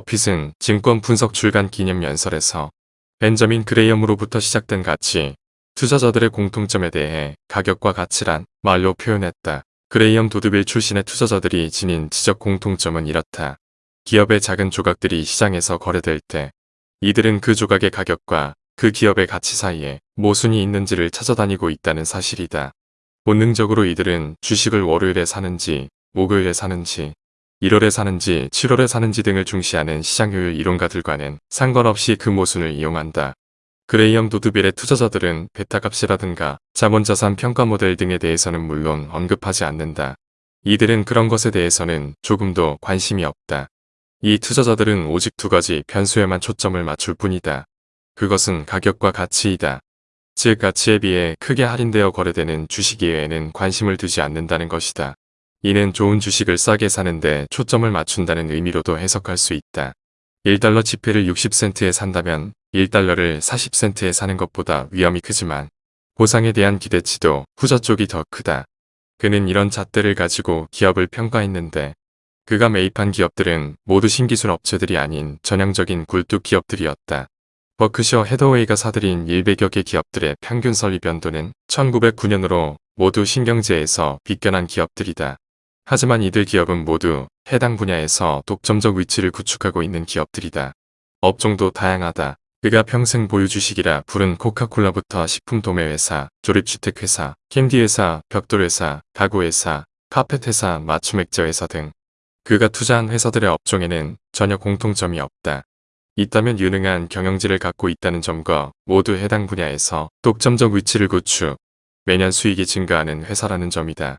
버핏은 증권 분석 출간 기념 연설에서 벤저민 그레이엄으로부터 시작된 가치, 투자자들의 공통점에 대해 가격과 가치란 말로 표현했다. 그레이엄 도드빌 출신의 투자자들이 지닌 지적 공통점은 이렇다. 기업의 작은 조각들이 시장에서 거래될 때 이들은 그 조각의 가격과 그 기업의 가치 사이에 모순이 있는지를 찾아다니고 있다는 사실이다. 본능적으로 이들은 주식을 월요일에 사는지 목요일에 사는지 1월에 사는지 7월에 사는지 등을 중시하는 시장효율 이론가들과는 상관없이 그 모순을 이용한다. 그레이엄 도드빌의 투자자들은 베타값이라든가 자본자산 평가 모델 등에 대해서는 물론 언급하지 않는다. 이들은 그런 것에 대해서는 조금도 관심이 없다. 이 투자자들은 오직 두 가지 변수에만 초점을 맞출 뿐이다. 그것은 가격과 가치이다. 즉 가치에 비해 크게 할인되어 거래되는 주식 이외에는 관심을 두지 않는다는 것이다. 이는 좋은 주식을 싸게 사는데 초점을 맞춘다는 의미로도 해석할 수 있다. 1달러 지폐를 60센트에 산다면 1달러를 40센트에 사는 것보다 위험이 크지만 보상에 대한 기대치도 후자 쪽이 더 크다. 그는 이런 잣대를 가지고 기업을 평가했는데 그가 매입한 기업들은 모두 신기술 업체들이 아닌 전형적인 굴뚝 기업들이었다. 버크셔 헤더웨이가 사들인 100여 개 기업들의 평균 설립 연도는 1909년으로 모두 신경제에서 비껴난 기업들이다. 하지만 이들 기업은 모두 해당 분야에서 독점적 위치를 구축하고 있는 기업들이다. 업종도 다양하다. 그가 평생 보유 주식이라 부른 코카콜라부터 식품 도매회사, 조립주택회사, 캔디회사, 벽돌회사, 가구회사, 카펫회사, 맞춤액자회사 등 그가 투자한 회사들의 업종에는 전혀 공통점이 없다. 있다면 유능한 경영지를 갖고 있다는 점과 모두 해당 분야에서 독점적 위치를 구축, 매년 수익이 증가하는 회사라는 점이다.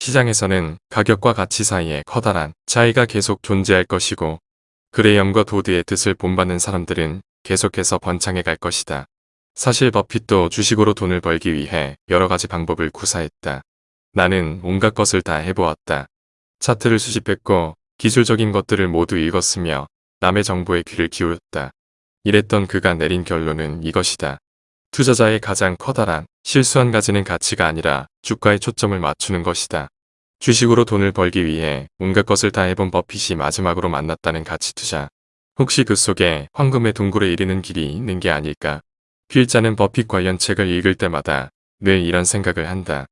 시장에서는 가격과 가치 사이에 커다란 차이가 계속 존재할 것이고 그레이엄과 도드의 뜻을 본받는 사람들은 계속해서 번창해 갈 것이다. 사실 버핏도 주식으로 돈을 벌기 위해 여러 가지 방법을 구사했다. 나는 온갖 것을 다 해보았다. 차트를 수집했고 기술적인 것들을 모두 읽었으며 남의 정보에 귀를 기울였다. 이랬던 그가 내린 결론은 이것이다. 투자자의 가장 커다란 실수 한 가지는 가치가 아니라 주가에 초점을 맞추는 것이다. 주식으로 돈을 벌기 위해 온갖 것을 다 해본 버핏이 마지막으로 만났다는 가치 투자. 혹시 그 속에 황금의 동굴에 이르는 길이 있는 게 아닐까? 필자는 버핏 관련 책을 읽을 때마다 늘 이런 생각을 한다.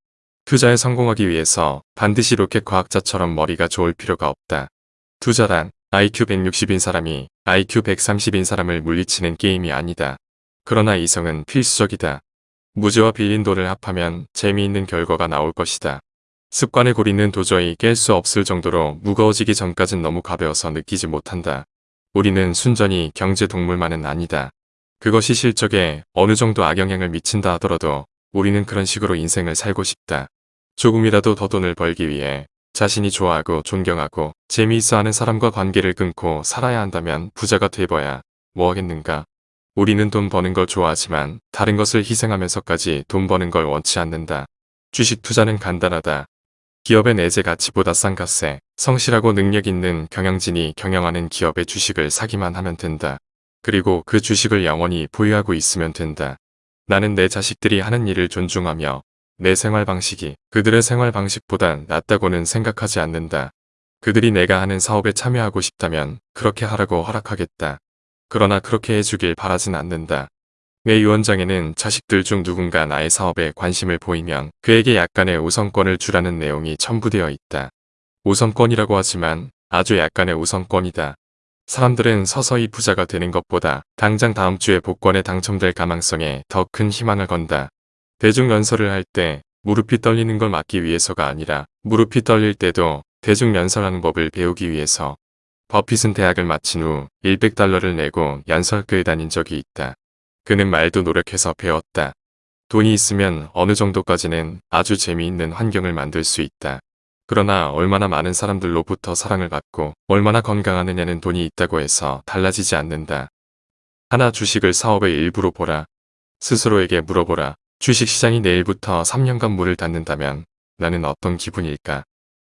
투자에 성공하기 위해서 반드시 로켓 과학자처럼 머리가 좋을 필요가 없다. 투자란 IQ 160인 사람이 IQ 130인 사람을 물리치는 게임이 아니다. 그러나 이성은 필수적이다. 무지와 돈을 합하면 재미있는 결과가 나올 것이다. 습관의 고리는 도저히 깰 수 없을 정도로 무거워지기 전까진 너무 가벼워서 느끼지 못한다. 우리는 순전히 경제 동물만은 아니다. 그것이 실적에 어느 정도 악영향을 미친다 하더라도 우리는 그런 식으로 인생을 살고 싶다. 조금이라도 더 돈을 벌기 위해 자신이 좋아하고 존경하고 재미있어하는 사람과 관계를 끊고 살아야 한다면 부자가 돼봐야 뭐 하겠는가. 우리는 돈 버는 걸 좋아하지만 다른 것을 희생하면서까지 돈 버는 걸 원치 않는다. 주식 투자는 간단하다. 기업의 내재 가치보다 싼 값에 성실하고 능력 있는 경영진이 경영하는 기업의 주식을 사기만 하면 된다. 그리고 그 주식을 영원히 보유하고 있으면 된다. 나는 내 자식들이 하는 일을 존중하며 내 생활 방식이 그들의 생활 방식보단 낫다고는 생각하지 않는다. 그들이 내가 하는 사업에 참여하고 싶다면 그렇게 하라고 허락하겠다. 그러나 그렇게 해주길 바라진 않는다. 내 유언장에는 자식들 중 누군가 나의 사업에 관심을 보이면 그에게 약간의 우선권을 주라는 내용이 첨부되어 있다. 우선권이라고 하지만 아주 약간의 우선권이다. 사람들은 서서히 부자가 되는 것보다 당장 다음 주에 복권에 당첨될 가망성에 더 큰 희망을 건다. 대중연설을 할 때 무릎이 떨리는 걸 막기 위해서가 아니라 무릎이 떨릴 때도 대중연설하는 법을 배우기 위해서 버핏은 대학을 마친 후 100달러를 내고 연설교에 다닌 적이 있다. 그는 말도 노력해서 배웠다. 돈이 있으면 어느 정도까지는 아주 재미있는 환경을 만들 수 있다. 그러나 얼마나 많은 사람들로부터 사랑을 받고 얼마나 건강하느냐는 돈이 있다고 해서 달라지지 않는다. 하나 주식을 사업의 일부로 보라. 스스로에게 물어보라. 주식시장이 내일부터 3년간 문을 닫는다면 나는 어떤 기분일까?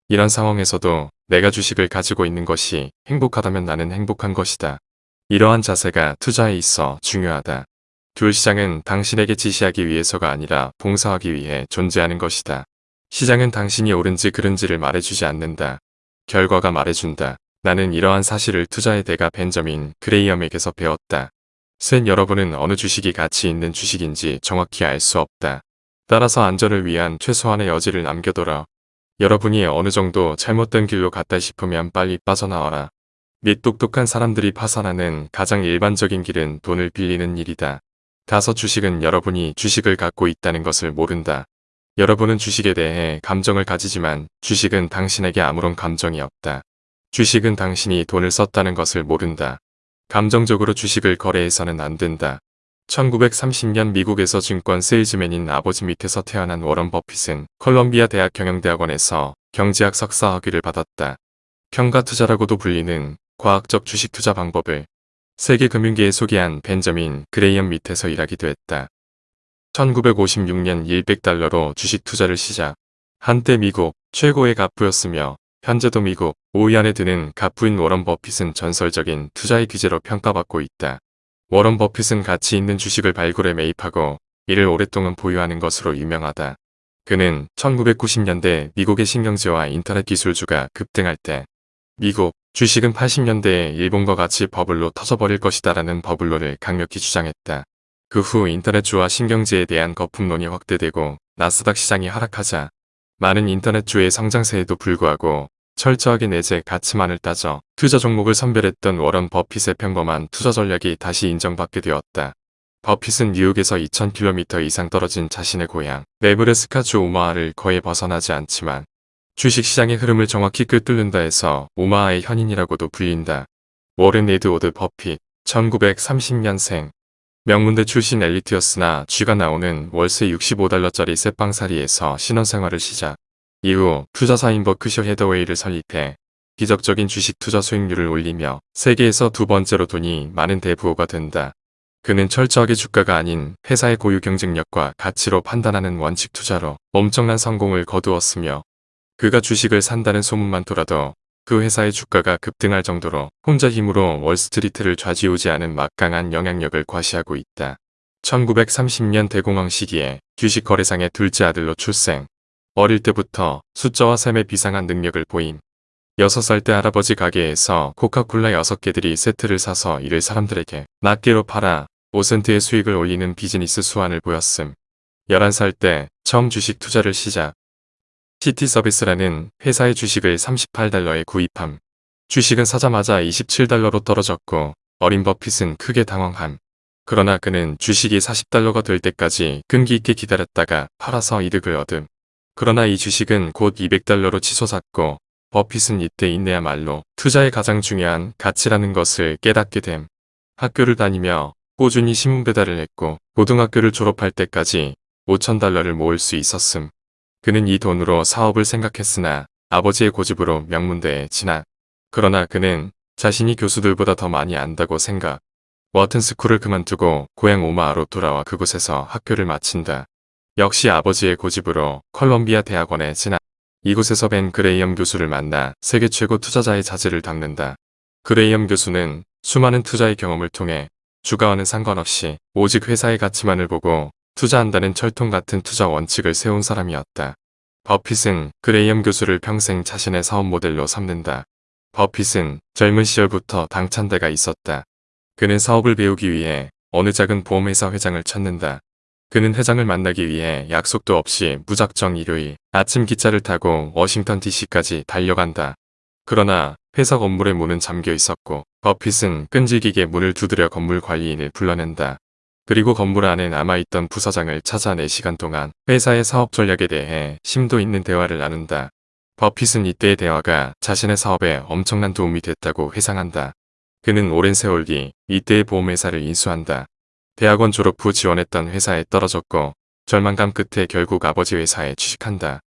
이런 상황에서도 내가 주식을 가지고 있는 것이 행복하다면 나는 행복한 것이다. 이러한 자세가 투자에 있어 중요하다. 귤 시장은 당신에게 지시하기 위해서가 아니라 봉사하기 위해 존재하는 것이다. 시장은 당신이 옳은지 그른지를 말해주지 않는다. 결과가 말해준다. 나는 이러한 사실을 투자의 대가 벤저민 그레이엄에게서 배웠다. 센 여러분은 어느 주식이 가치 있는 주식인지 정확히 알 수 없다. 따라서 안전을 위한 최소한의 여지를 남겨둬라. 여러분이 어느 정도 잘못된 길로 갔다 싶으면 빨리 빠져나와라. 및 똑똑한 사람들이 파산하는 가장 일반적인 길은 돈을 빌리는 일이다. 다섯 주식은 여러분이 주식을 갖고 있다는 것을 모른다. 여러분은 주식에 대해 감정을 가지지만 주식은 당신에게 아무런 감정이 없다. 주식은 당신이 돈을 썼다는 것을 모른다. 감정적으로 주식을 거래해서는 안 된다. 1930년 미국에서 증권 세일즈맨인 아버지 밑에서 태어난 워런 버핏은 컬럼비아 대학 경영대학원에서 경제학 석사 학위를 받았다. 평가 투자라고도 불리는 과학적 주식 투자 방법을 세계 금융계에 소개한 벤저민 그레이엄 밑에서 일하기도 했다. 1956년 100달러로 주식 투자를 시작. 한때 미국 최고의 갑부였으며 현재도 미국 5위 안에 드는 갑부인 워런 버핏은 전설적인 투자의 귀재로 평가받고 있다. 워런 버핏은 가치 있는 주식을 발굴해 매입하고 이를 오랫동안 보유하는 것으로 유명하다. 그는 1990년대 미국의 신경제와 인터넷 기술주가 급등할 때 미국 주식은 80년대에 일본과 같이 버블로 터져버릴 것이다 라는 버블로를 강력히 주장했다. 그 후 인터넷주와 신경제에 대한 거품론이 확대되고 나스닥 시장이 하락하자 많은 인터넷주의 성장세에도 불구하고 철저하게 내재 가치만을 따져 투자 종목을 선별했던 워런 버핏의 평범한 투자 전략이 다시 인정받게 되었다. 버핏은 뉴욕에서 2000km 이상 떨어진 자신의 고향 네브래스카주 오마하를 거의 벗어나지 않지만 주식시장의 흐름을 정확히 꿰뚫는다 해서 오마하의 현인이라고도 불린다. 워렌 에드워드 버핏 1930년생 명문대 출신 엘리트였으나 쥐가 나오는 월세 65달러짜리 쇠빵살이에서 신혼생활을 시작. 이후 투자사인 버크셔 헤더웨이를 설립해 기적적인 주식 투자 수익률을 올리며 세계에서 두 번째로 돈이 많은 대부호가 된다. 그는 철저하게 주가가 아닌 회사의 고유 경쟁력과 가치로 판단하는 원칙 투자로 엄청난 성공을 거두었으며 그가 주식을 산다는 소문만 돌아도 그 회사의 주가가 급등할 정도로 혼자 힘으로 월스트리트를 좌지우지하는 막강한 영향력을 과시하고 있다. 1930년 대공황 시기에 주식 거래상의 둘째 아들로 출생. 어릴 때부터 숫자와 셈에 비상한 능력을 보임. 6살 때 할아버지 가게에서 코카콜라 6개들이 세트를 사서 이를 사람들에게 낱개로 팔아 5센트의 수익을 올리는 비즈니스 수완을 보였음. 11살 때 처음 주식 투자를 시작. 시티 서비스라는 회사의 주식을 38달러에 구입함. 주식은 사자마자 27달러로 떨어졌고 어린 버핏은 크게 당황함. 그러나 그는 주식이 40달러가 될 때까지 끈기 있게 기다렸다가 팔아서 이득을 얻음. 그러나 이 주식은 곧 200달러로 치솟았고 버핏은 이때 인내야말로 투자의 가장 중요한 가치라는 것을 깨닫게 됨. 학교를 다니며 꾸준히 신문 배달을 했고 고등학교를 졸업할 때까지 5천달러를 모을 수 있었음. 그는 이 돈으로 사업을 생각했으나 아버지의 고집으로 명문대에 진학. 그러나 그는 자신이 교수들보다 더 많이 안다고 생각. 워튼 스쿨을 그만두고 고향 오마하로 돌아와 그곳에서 학교를 마친다. 역시 아버지의 고집으로 컬럼비아 대학원에 진학. 이곳에서 벤 그레이엄 교수를 만나 세계 최고 투자자의 자질을 닦는다. 그레이엄 교수는 수많은 투자의 경험을 통해 주가와는 상관없이 오직 회사의 가치만을 보고 투자한다는 철통 같은 투자 원칙을 세운 사람이었다. 버핏은 그레이엄 교수를 평생 자신의 사업 모델로 삼는다. 버핏은 젊은 시절부터 당찬 데가 있었다. 그는 사업을 배우기 위해 어느 작은 보험회사 회장을 찾는다. 그는 회장을 만나기 위해 약속도 없이 무작정 일요일 아침 기차를 타고 워싱턴 DC까지 달려간다. 그러나 회사 건물의 문은 잠겨 있었고 버핏은 끈질기게 문을 두드려 건물 관리인을 불러낸다. 그리고 건물 안에 남아있던 부서장을 찾아 4시간 동안 회사의 사업 전략에 대해 심도 있는 대화를 나눈다. 버핏은 이때의 대화가 자신의 사업에 엄청난 도움이 됐다고 회상한다. 그는 오랜 세월 뒤 이때의 보험회사를 인수한다. 대학원 졸업 후 지원했던 회사에 떨어졌고 절망감 끝에 결국 아버지 회사에 취직한다.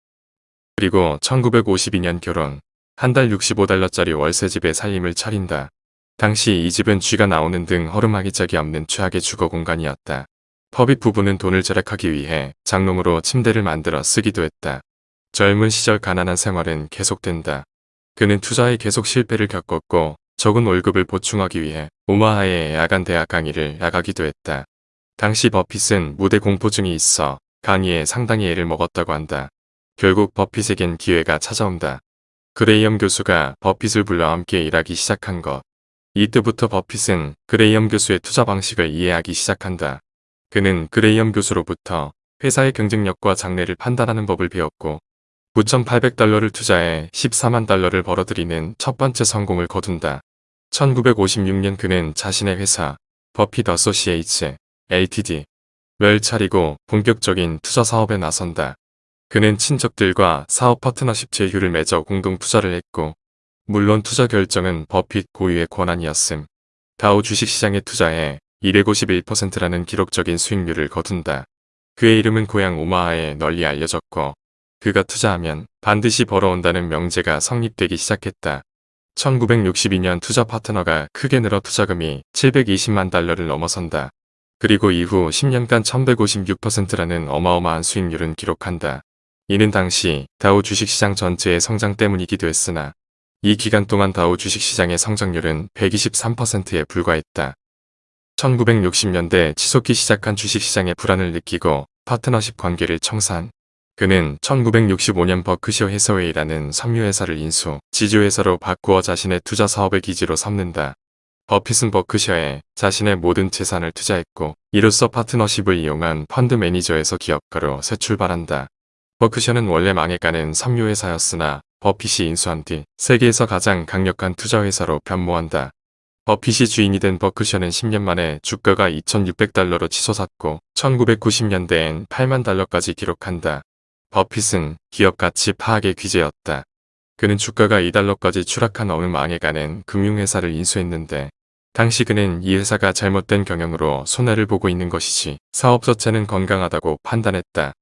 그리고 1952년 결혼, 한 달 65달러짜리 월세집에 살림을 차린다. 당시 이 집은 쥐가 나오는 등 허름하기 짝이 없는 최악의 주거 공간이었다. 퍼빗 부부는 돈을 절약하기 위해 장롱으로 침대를 만들어 쓰기도 했다. 젊은 시절 가난한 생활은 계속된다. 그는 투자에 계속 실패를 겪었고 적은 월급을 보충하기 위해 오마하의 야간 대학 강의를 나가기도 했다. 당시 버핏은 무대 공포증이 있어 강의에 상당히 애를 먹었다고 한다. 결국 버핏에겐 기회가 찾아온다. 그레이엄 교수가 버핏을 불러 함께 일하기 시작한 것. 이때부터 버핏은 그레이엄 교수의 투자 방식을 이해하기 시작한다. 그는 그레이엄 교수로부터 회사의 경쟁력과 장래를 판단하는 법을 배웠고 9,800달러를 투자해 14만 달러를 벌어들이는 첫 번째 성공을 거둔다. 1956년 그는 자신의 회사 버핏 어소시에이츠 LTD를 차리고 본격적인 투자 사업에 나선다. 그는 친척들과 사업 파트너십 제휴를 맺어 공동 투자를 했고 물론 투자 결정은 버핏 고유의 권한이었음. 다우 주식시장에 투자해 251%라는 기록적인 수익률을 거둔다. 그의 이름은 고향 오마하에 널리 알려졌고 그가 투자하면 반드시 벌어온다는 명제가 성립되기 시작했다. 1962년 투자 파트너가 크게 늘어 투자금이 720만 달러를 넘어선다. 그리고 이후 10년간 1156%라는 어마어마한 수익률은 기록한다. 이는 당시 다우 주식시장 전체의 성장 때문이기도 했으나 이 기간 동안 다우 주식시장의 성장률은 123%에 불과했다. 1960년대 치솟기 시작한 주식시장의 불안을 느끼고 파트너십 관계를 청산. 그는 1965년 버크셔 해서웨이라는 섬유회사를 인수, 지주회사로 바꾸어 자신의 투자 사업의 기지로 삼는다. 버핏은 버크셔에 자신의 모든 재산을 투자했고 이로써 파트너십을 이용한 펀드 매니저에서 기업가로 새 출발한다. 버크셔는 원래 망해가는 섬유회사였으나 버핏이 인수한 뒤 세계에서 가장 강력한 투자회사로 변모한다. 버핏이 주인이 된 버크셔는 10년 만에 주가가 2600달러로 치솟았고 1990년대엔 8만 달러까지 기록한다. 버핏은 기업 가치 파악의 귀재였다. 그는 주가가 2달러까지 추락한 어느 망해가는 금융회사를 인수했는데 당시 그는 이 회사가 잘못된 경영으로 손해를 보고 있는 것이지 사업 자체는 건강하다고 판단했다.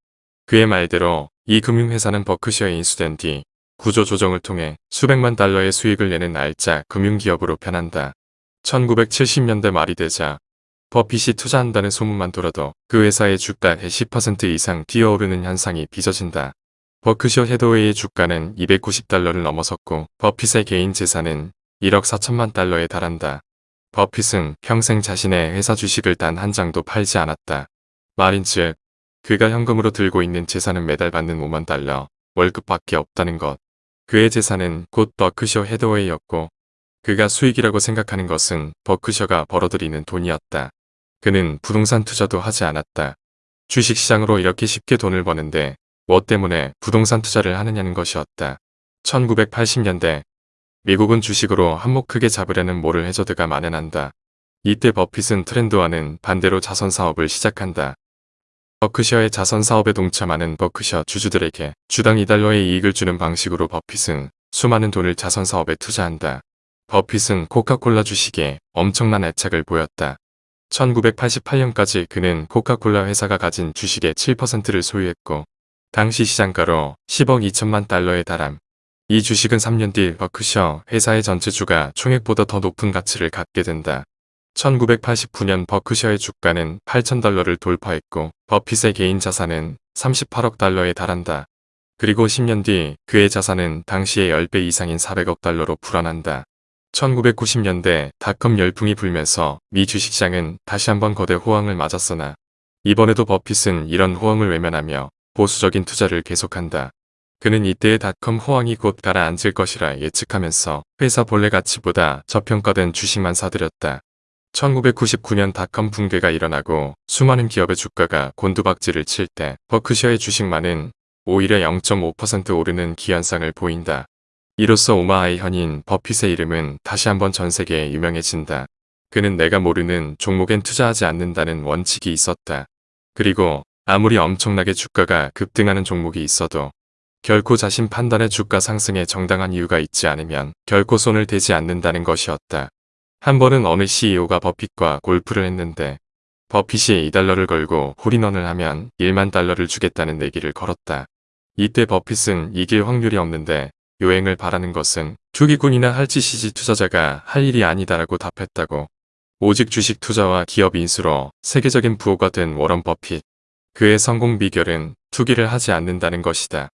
그의 말대로 이 금융회사는 버크셔에 인수된 뒤 구조 조정을 통해 수백만 달러의 수익을 내는 알짜 금융기업으로 변한다. 1970년대 말이 되자 버핏이 투자한다는 소문만 돌아도 그 회사의 주가의 10% 이상 뛰어오르는 현상이 빚어진다. 버크셔 헤더웨이의 주가는 290달러를 넘어섰고 버핏의 개인 재산은 1억 4천만 달러에 달한다. 버핏은 평생 자신의 회사 주식을 단 한 장도 팔지 않았다. 말인즉 그가 현금으로 들고 있는 재산은 매달 받는 5만 달러, 월급밖에 없다는 것. 그의 재산은 곧 버크셔 헤더웨이였고 그가 수익이라고 생각하는 것은 버크셔가 벌어들이는 돈이었다. 그는 부동산 투자도 하지 않았다. 주식시장으로 이렇게 쉽게 돈을 버는데 뭐 때문에 부동산 투자를 하느냐는 것이었다. 1980년대 미국은 주식으로 한몫 크게 잡으려는 모를 해저드가 만연한다. 이때 버핏은 트렌드와는 반대로 자선 사업을 시작한다. 버크셔의 자선 사업에 동참하는 버크셔 주주들에게 주당 2달러의 이익을 주는 방식으로 버핏은 수많은 돈을 자선 사업에 투자한다. 버핏은 코카콜라 주식에 엄청난 애착을 보였다. 1988년까지 그는 코카콜라 회사가 가진 주식의 7%를 소유했고 당시 시장가로 10억 2천만 달러에 달함. 이 주식은 3년 뒤 버크셔 회사의 전체 주가 총액보다 더 높은 가치를 갖게 된다. 1989년 버크셔의 주가는 8천달러를 돌파했고 버핏의 개인 자산은 38억 달러에 달한다. 그리고 10년 뒤 그의 자산은 당시의 10배 이상인 400억 달러로 불어난다. 1990년대 닷컴 열풍이 불면서 미 주식시장은 다시 한번 거대 호황을 맞았으나 이번에도 버핏은 이런 호황을 외면하며 보수적인 투자를 계속한다. 그는 이때의 닷컴 호황이 곧 가라앉을 것이라 예측하면서 회사 본래 가치보다 저평가된 주식만 사들였다. 1999년 닷컴 붕괴가 일어나고 수많은 기업의 주가가 곤두박질을 칠 때 버크셔의 주식만은 오히려 0.5% 오르는 기현상을 보인다. 이로써 오마하의 현인 버핏의 이름은 다시 한번 전 세계에 유명해진다. 그는 내가 모르는 종목엔 투자하지 않는다는 원칙이 있었다. 그리고 아무리 엄청나게 주가가 급등하는 종목이 있어도 결코 자신 판단의 주가 상승에 정당한 이유가 있지 않으면 결코 손을 대지 않는다는 것이었다. 한 번은 어느 CEO가 버핏과 골프를 했는데 버핏이 2달러를 걸고 홀인원을 하면 1만 달러를 주겠다는 내기를 걸었다. 이때 버핏은 이길 확률이 없는데 요행을 바라는 것은 투기꾼이나 할지시지 투자자가 할 일이 아니다라고 답했다고. 오직 주식 투자와 기업 인수로 세계적인 부호가 된 워런 버핏. 그의 성공 비결은 투기를 하지 않는다는 것이다.